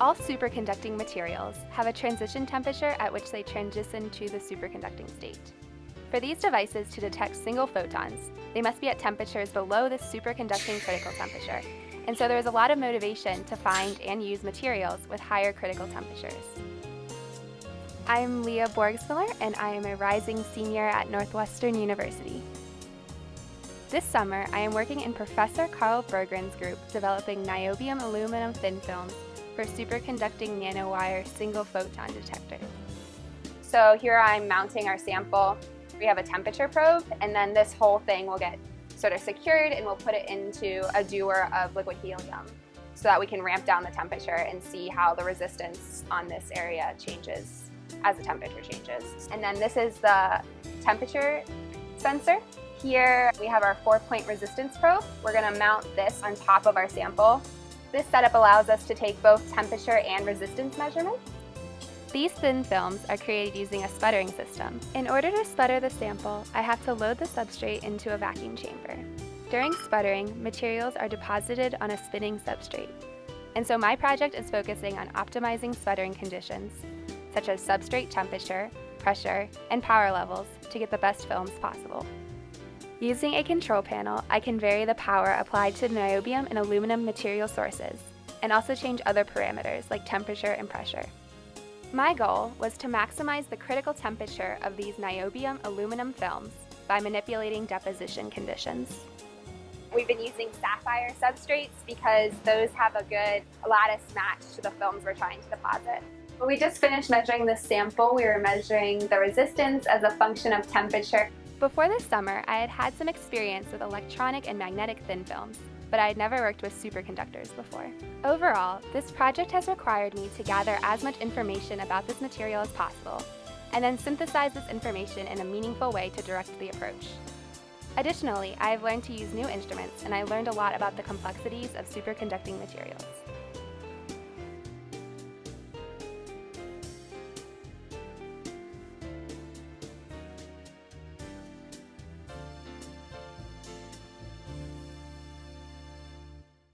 All superconducting materials have a transition temperature at which they transition to the superconducting state. For these devices to detect single photons, they must be at temperatures below the superconducting critical temperature, and so there is a lot of motivation to find and use materials with higher critical temperatures. I'm Leah Borgsmiller, and I am a rising senior at Northwestern University. This summer, I am working in Professor Karl Berggren's group developing niobium aluminum thin films for superconducting nanowire single photon detectors. So here I'm mounting our sample. We have a temperature probe, and then this whole thing will get sort of secured and we'll put it into a dewar of liquid helium so that we can ramp down the temperature and see how the resistance on this area changes as the temperature changes. And then this is the temperature sensor. Here we have our four-point resistance probe. We're going to mount this on top of our sample this setup allows us to take both temperature and resistance measurements. These thin films are created using a sputtering system. In order to sputter the sample, I have to load the substrate into a vacuum chamber. During sputtering, materials are deposited on a spinning substrate. And so my project is focusing on optimizing sputtering conditions, such as substrate temperature, pressure, and power levels to get the best films possible. Using a control panel, I can vary the power applied to niobium and aluminum material sources, and also change other parameters like temperature and pressure. My goal was to maximize the critical temperature of these niobium aluminum films by manipulating deposition conditions. We've been using sapphire substrates because those have a good lattice match to the films we're trying to deposit. We just finished measuring this sample, we were measuring the resistance as a function of temperature before this summer, I had had some experience with electronic and magnetic thin films, but I had never worked with superconductors before. Overall, this project has required me to gather as much information about this material as possible, and then synthesize this information in a meaningful way to direct the approach. Additionally, I have learned to use new instruments and I learned a lot about the complexities of superconducting materials.